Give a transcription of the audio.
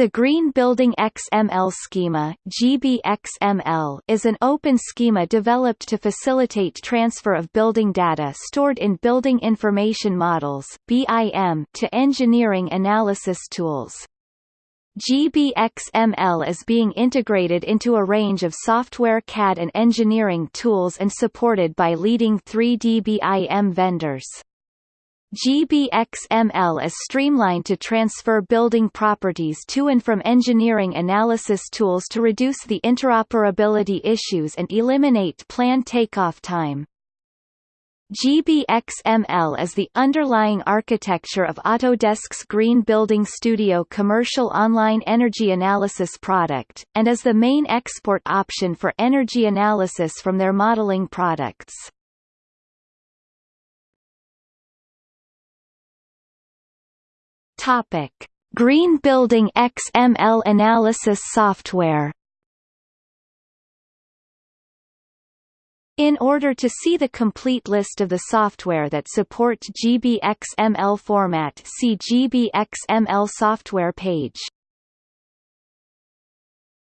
The Green Building XML schema GBXML, is an open schema developed to facilitate transfer of building data stored in Building Information Models BIM to engineering analysis tools. GBXML is being integrated into a range of software CAD and engineering tools and supported by leading 3D BIM vendors. GBXML is streamlined to transfer building properties to and from engineering analysis tools to reduce the interoperability issues and eliminate plan takeoff time. GBXML is the underlying architecture of Autodesk's Green Building Studio commercial online energy analysis product, and is the main export option for energy analysis from their modeling products. Topic: Green Building XML analysis software. In order to see the complete list of the software that support GBXML format see GBXML software page.